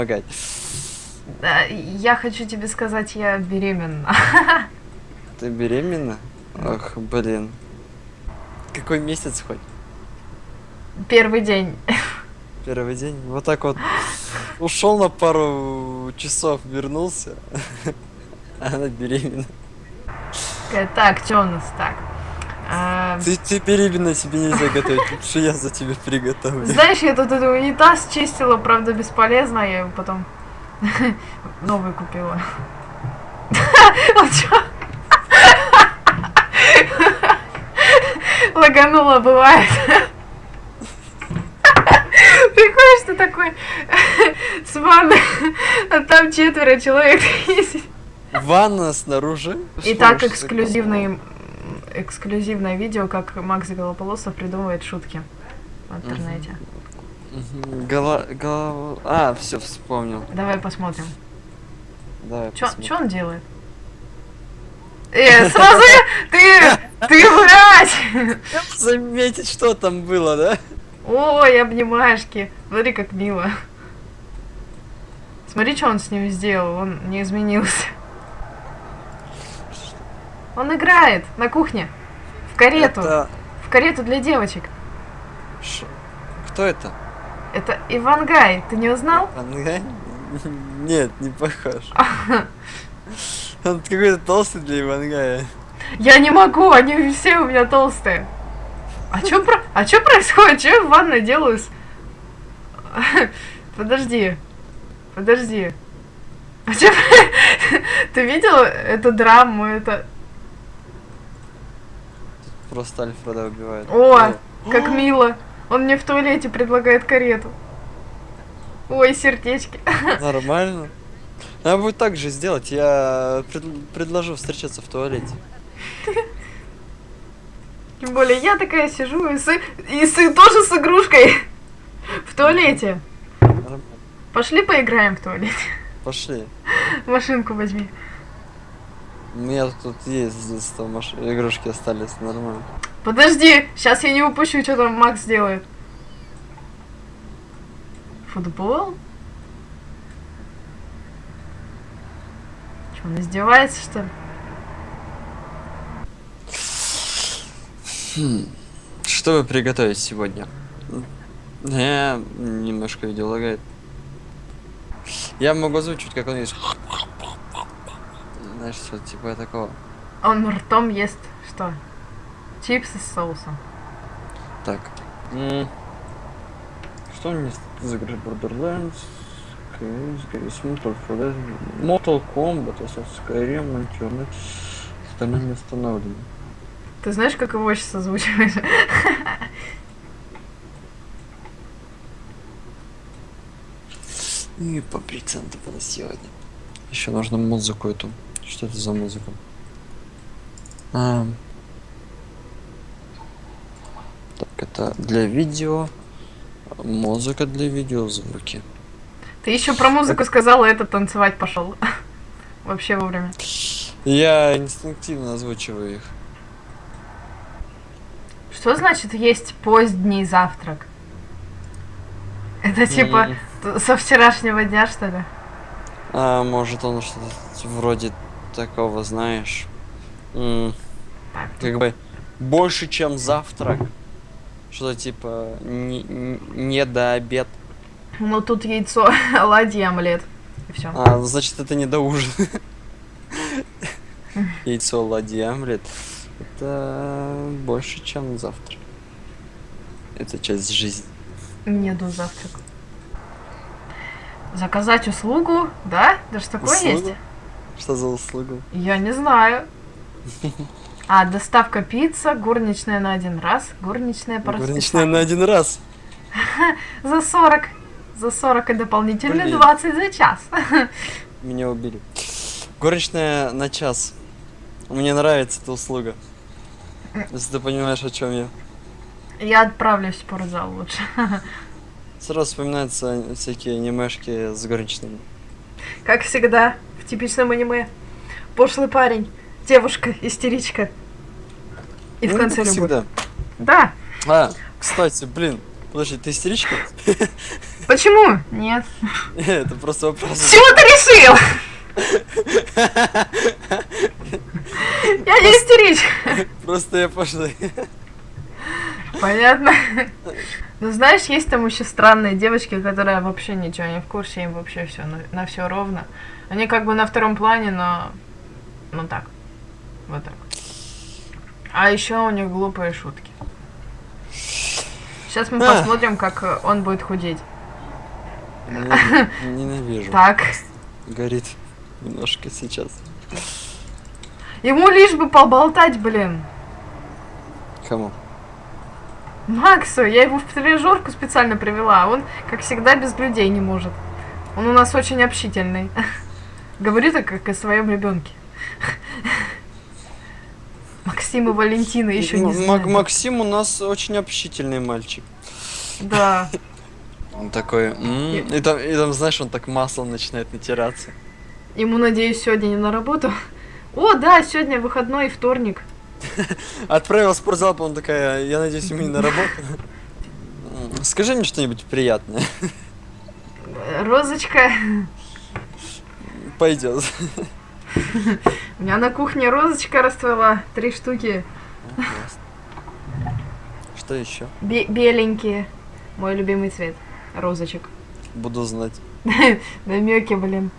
помогать. Да, я хочу тебе сказать, я беременна. Ты беременна? Ах, блин. Какой месяц хоть? Первый день. Первый день. Вот так вот ушел на пару часов, вернулся. Она беременна. Э, Так, что у нас так? А, Ты, ты беременна, тебе нельзя готовить. Лучше я за тебя приготовлю. Знаешь, я тут этот унитаз чистила, правда, бесполезно, я его потом новый купила. Лаганула, бывает. Приходишь ты такой с ванны, а там четверо человек ездит. Ванна снаружи. Итак, Что ж эксклюзивный, эксклюзивное видео, как Макс Голополосов придумывает шутки в интернете. Гола... голова- А, все, вспомнил. Давай посмотрим. Давай Чё, посмотрим. чё он делает? Э, сразу ты, ты мразь! Заметить, что там было, да? Ой, обнимашки. Смотри, как мило. Смотри, что он с ним сделал, он не изменился. Он играет на кухне. В карету. Это... В карету для девочек. ш- Кто это? Это Ивангай, ты не узнал? Ангай? Нет, не похож. Он какой-то толстый для Ивангая. Я не могу, они все у меня толстые. А чё, про... а чё происходит? Чё я в ванной делаю? с- Подожди. Подожди. А чё... Ты видел эту драму? Это... Просто Альфреда убивает. О, как мило. Он мне в туалете предлагает карету. Ой, сердечки. Нормально. Надо будет так же сделать. Я пред- предложу встречаться в туалете. Тем более я такая сижу и, с... и с... тоже с игрушкой. В туалете. Пошли поиграем в туалете. Пошли. Машинку возьми. У меня тут есть с детства маш- игрушки остались. Нормально. Подожди, сейчас я не упущу, что там Макс делает. Футбол? Что, он издевается, что ли? Что вы приготовить сегодня? Я немножко видео лагает. Я могу озвучивать, как он есть. Знаешь, что типа такого. Он ртом ест что? Чипсы с соусом. Так. М, Что у меня за игры Borderlands? Mortal Kombat, Mortal Kombat, Assassin's Creed, Uncharted, остальные не установлены. Ты знаешь, как его сейчас озвучиваешь? И по проценту было сегодня. Еще нужно музыку эту. Что это за музыка? А. Так, это для видео. Музыка для видео, звуки. Ты еще про музыку сказала, это танцевать пошел. Вообще вовремя. Я инстинктивно озвучиваю их. Что значит есть поздний завтрак? Это типа т- со вчерашнего дня, что ли? А может он что-то вроде такого, знаешь. Как бы больше, чем завтрак. Что-то типа не, не- до обед. Ну тут яйцо, оладьи, омлет. И все. А, ну, значит, это не до ужина. Яйцо, ладьи, омлет. Это больше, чем завтрак. Это часть жизни. Не до завтрак. Заказать услугу, да? Даже такое Услугу? есть? Что за услугу? Я не знаю. А, доставка пицца, горничная на один раз, горничная по Горничная на один раз. За 40. За 40 и дополнительно Блин. 20 за час. Меня убили. Горничная на час. Мне нравится эта услуга. Если ты понимаешь, о чем я. Я отправлюсь в спортзал лучше. Сразу вспоминаются всякие анимешки с горничными. Как всегда, типичном аниме. Пошлый парень, девушка, истеричка. И в Ну, конце как любовь. всегда. Да, А, кстати, блин, подожди, ты истеричка? Почему? Нет. Это просто вопрос. С чего ты решил? Я не истеричка. Просто я пошлый. Понятно. Ну знаешь, есть там еще странные девочки, которые вообще ничего не в курсе, им вообще все на, на все ровно. Они как бы на втором плане, но ну так. Вот так. А еще у них глупые шутки. Сейчас мы А. посмотрим, как э, он будет худеть. Ненавижу. Ненавижу. Так. Горит немножко сейчас. Ему лишь бы поболтать, блин. Кому? Максу, я его в тренажерку специально привела, а он, как всегда, без людей не может. Он у нас очень общительный. Говорит так, как о своем ребенке. Максим и Валентина еще не знают. Мак- Максим у нас очень общительный мальчик. Да. Он такой, «М». и там, и там, знаешь, он так маслом начинает натираться. Ему, надеюсь, сегодня не на работу. О, да, сегодня выходной вторник. Отправил в спортзал, он такая, я надеюсь, ему не на работу. Скажи мне что-нибудь приятное. Розочка. Пойдет. У меня на кухне розочка расцвела. Три штуки. Что еще? Бе- беленькие. Мой любимый цвет. Розочек. Буду знать. Намеки, блин.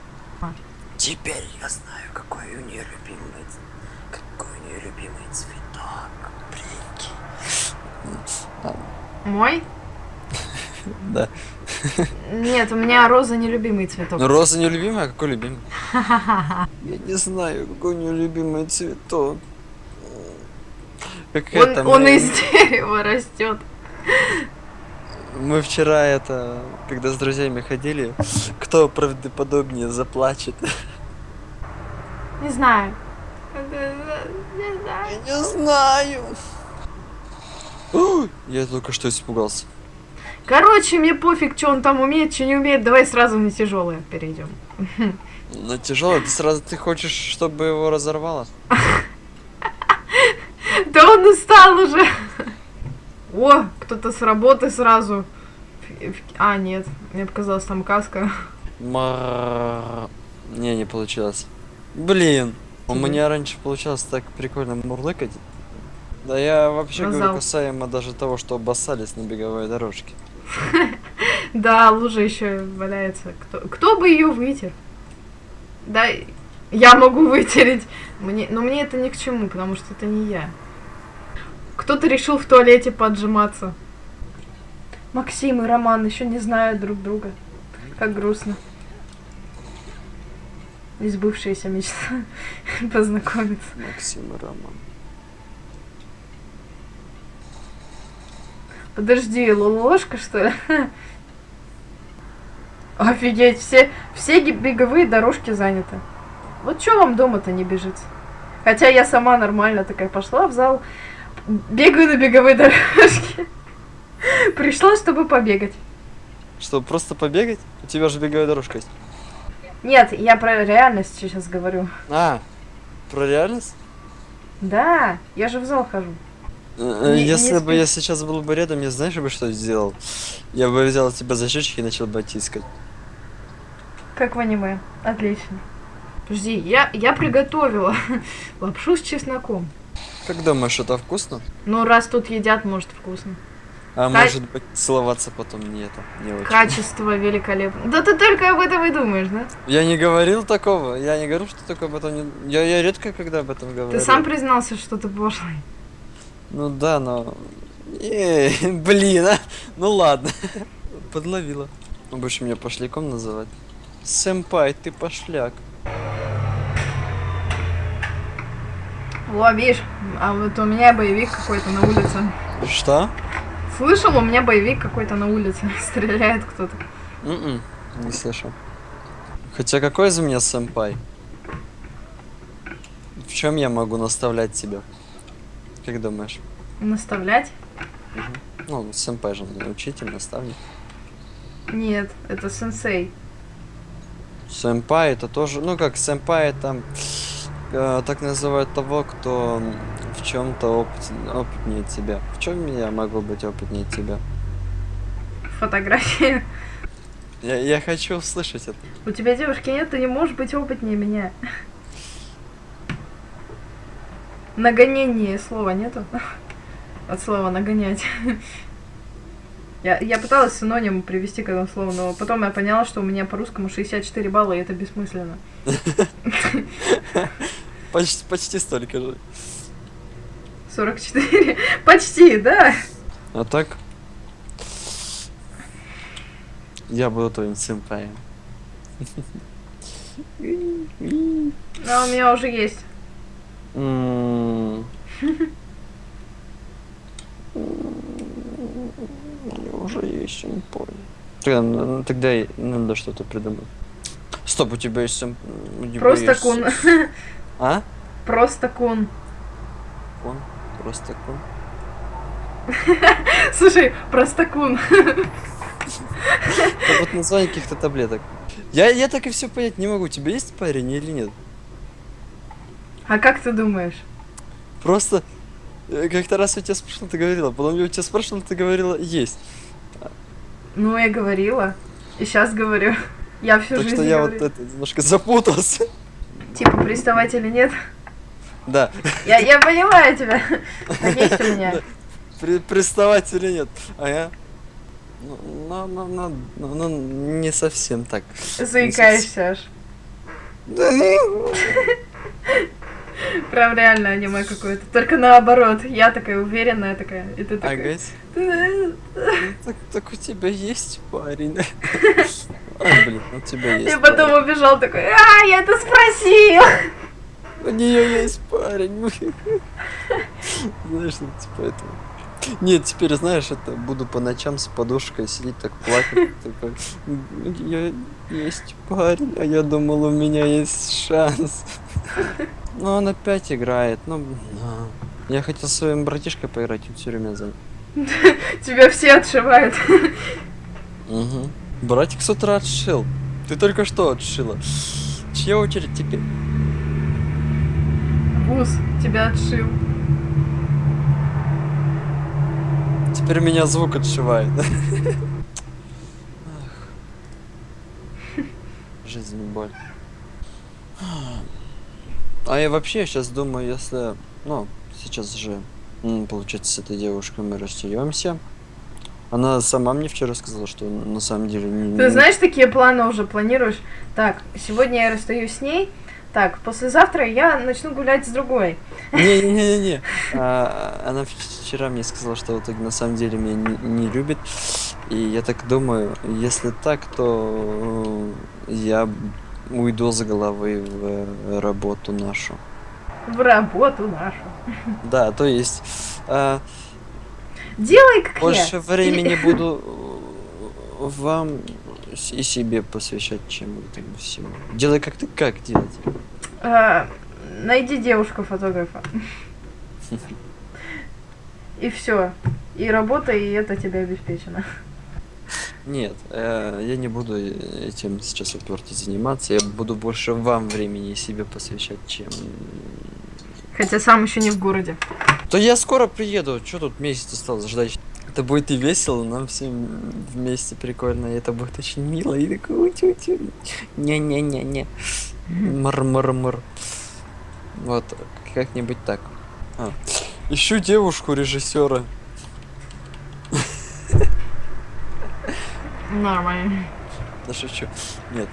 Теперь я знаю, какой у нее любимый, какой у нее любимый цветок. Прикинь. Мой? Да. Нет, у меня роза нелюбимый цветок. Ну, роза не любимая, а какой любимый? Я не знаю, какой у нее любимый цветок. Как Он, это, он мы, из дерева растет. мы вчера это, когда с друзьями ходили, кто правдоподобнее заплачет. Не знаю. Не знаю. Я не знаю. Ой, Я только что испугался. Короче, мне пофиг, что он там умеет, что не умеет. Давай сразу на тяжелое перейдем. На тяжелый, ты сразу ты хочешь, чтобы его разорвало? Да он устал уже. О, кто-то с работы сразу. А, нет, мне показалось, там каска. Не, не получилось. Блин, у меня раньше получалось так прикольно мурлыкать. Да я вообще говорю касаемо даже того, что обоссались на беговой дорожке. Да, лужа еще валяется. Кто, кто бы ее вытер? Да, я могу вытереть. Мне, но мне это ни к чему, потому что это не я. Кто-то решил в туалете поджиматься. Максим и Роман еще не знают друг друга. Как грустно. Избывшаяся мечта познакомиться. Максим и Роман. Подожди, ложка что ли? Офигеть, все, все беговые дорожки заняты. Вот что вам дома-то не бежится? Хотя я сама нормально такая пошла в зал, бегаю на беговой дорожке. Пришла, чтобы побегать. Что, просто побегать? У тебя же беговая дорожка есть. Нет, я про реальность сейчас говорю. А, про реальность? Да, я же в зал хожу. Э, Не- Если не бы я сейчас был бы рядом, я знаешь бы что сделал? Я бы взял тебя за щечки и начал бы тискать. Как в аниме. Отлично. Подожди, я, я приготовила лапшу с чесноком. Как думаешь, это вкусно? Ну, раз тут едят, может, вкусно. А Ка- может быть целоваться потом не это, не очень. Качество великолепно. Да ты только об этом и думаешь, да? Я не говорил такого, я не говорю, что такое об этом не... Я, я редко когда об этом говорю. Ты сам признался, что ты пошлый. Ну да, но... Эй, блин, а? Ну ладно. Подловила. Будешь меня пошляком называть? Сэмпай, ты пошляк. О, видишь, а вот у меня боевик какой-то на улице. Что? Слышал, у меня боевик какой-то на улице. Стреляет кто-то. М-м, не слышал. Хотя какой из меня сэмпай? В чем я могу наставлять тебя? Как думаешь? Наставлять? Ну, сэмпай же учитель, наставник. Нет, это сенсей. Сэмпай это тоже, ну как сэмпай это э, так называют того, кто в чем-то опыт, опытнее тебя. В чем я могу быть опытнее тебя? Фотографии. Я, я хочу услышать это. У тебя девушки нет, ты не можешь быть опытнее меня. Нагонение слова нету? От слова нагонять. Я, я пыталась синоним привести к этому слову, но потом я поняла, что у меня по-русскому 64 балла, и это бессмысленно. Почти, почти столько же. 44. Почти, да. А так? Я буду твоим сэмпаем. А у меня уже есть. Уже есть сэмпай. Тогда, тогда надо что-то придумать. Стоп, у тебя есть тебя Просто есть- кун. А? Просто кун. Кун? Просто кун? Слушай, просто кун. Это вот название каких-то таблеток. Я, я так и все понять не могу, у тебя есть парень или нет? А как ты думаешь? Просто э, как-то раз я тебя спрашивал, ты говорила, потом я у тебя спрашивал, ты говорила, есть. Ну, я говорила. И сейчас говорю. Я всю так жизнь что я вот говорю. это немножко запутался. Типа, приставать или нет? Да, Я, я понимаю тебя. Есть у меня. при- приставать или нет. А я... Ну, ну, ну, ну, ну, ну, не совсем так. Заикаешься аж. Да, Прям реально аниме какое-то. Только наоборот. Я такая уверенная такая. И ты такая... Ну, так, так у тебя есть парень. А, блин, у тебя есть И потом убежал такой, а, я это спросил. У нее есть парень. Знаешь, ну, типа это. Нет, теперь знаешь, это буду по ночам с подушкой сидеть, так плакать. Такой, «У неё есть парень, а я думал, у меня есть шанс. Но он опять играет. Ну, на. я хотел с своим братишкой поиграть, он все время занят. Тебя все отшивают. Угу. Братик с утра отшил. Ты только что отшила. Чья очередь теперь? Вуз тебя отшил. Теперь меня звук отшивает. Жизнь боль. А я вообще сейчас думаю, если, ну, сейчас же, получается, с этой девушкой мы расстаемся. Она сама мне вчера сказала, что на самом деле не- Ты знаешь, такие планы уже планируешь? Так, сегодня я расстаюсь с ней. Так, послезавтра я начну гулять с другой. Не-не-не-не. А, Она вчера мне сказала, что в итоге на самом деле меня не, не любит. И я так думаю, если так, то я уйду с головы в э, работу нашу. В работу нашу. Да, то есть а, Делай как больше я. времени буду э, вам и себе посвящать, чем этому всему. Делай как ты, как делать? А, найди девушку-фотографа. И все. И работа, и это тебе обеспечено. Нет, э, я не буду этим сейчас уперто заниматься. Я буду больше вам времени себе посвящать, чем... Хотя сам еще не в городе. То я скоро приеду. Что тут месяц осталось ждать? Это будет и весело, нам всем вместе прикольно, и это будет очень мило. И такой утю-тю. Не-не-не-не. Мар-мар-мар. Вот, как-нибудь так. А. Ищу девушку режиссера. Нормально. Да шучу. Нет,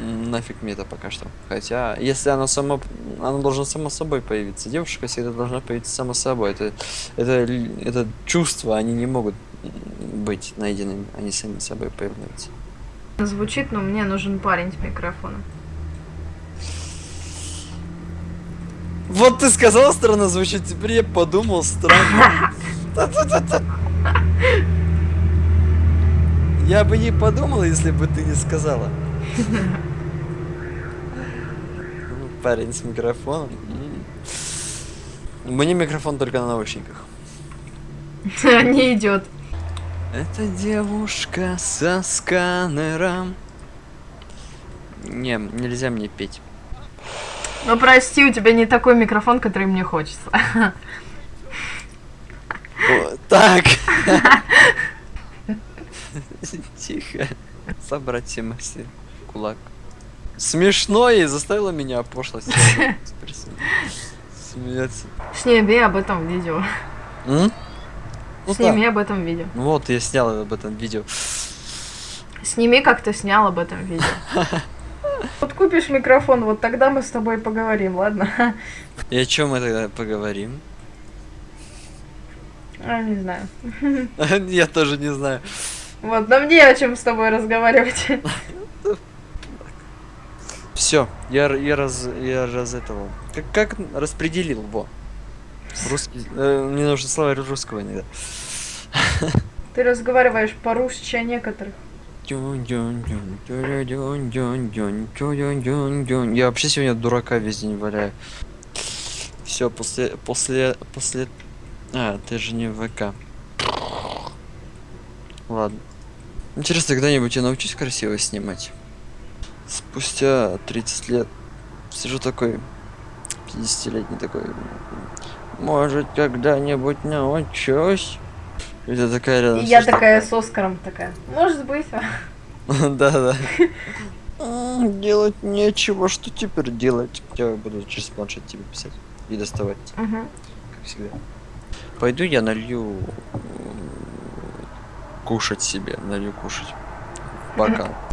нафиг мне это пока что. Хотя, если оно само, оно должно само собой появиться. Девушка всегда должна появиться само собой. Это, это, это чувства, они не могут быть найденными, они сами собой появляются. Звучит, но мне нужен парень с микрофоном. Вот ты сказал странно звучит, теперь я подумал странно. Я бы не подумал, если бы ты не сказала. Ну, Парень с микрофоном. Мне микрофон только на наушниках. Не идет. Это девушка со сканером. Не, нельзя мне петь. Ну прости, у тебя не такой микрофон, который мне хочется. Так. Собрать все в Кулак. Смешно и заставило меня пошлость. Смеяться. Сними об этом видео. М? Ну да. Сними об этом видео. Ну Вот, я снял об этом видео. Сними, как ты снял об этом видео. Вот купишь микрофон, вот тогда мы с тобой поговорим, ладно? И о чем мы тогда поговорим? А, не знаю. Я тоже не знаю. Вот, нам не о чем с тобой разговаривать. Все, я, я раз я раз этого. Как, как распределил во. Русский. э, мне нужно слова русского иногда. Ты разговариваешь по-русски о некоторых. Я вообще сегодня дурака весь день валяю. Все, после, после, после... А, ты же не в ВК. Ладно. Интересно, когда-нибудь я научусь красиво снимать. Спустя 30 лет сижу такой, 50-летний такой. Может, когда-нибудь научусь? Это такая рядом И я такая с Оскаром такая. Может быть. а?» Да, да. М, Делать нечего, что теперь делать? Я буду через планшет тебе писать и доставать, как всегда. Пойду я налью кушать себе, налью кушать. Бокал.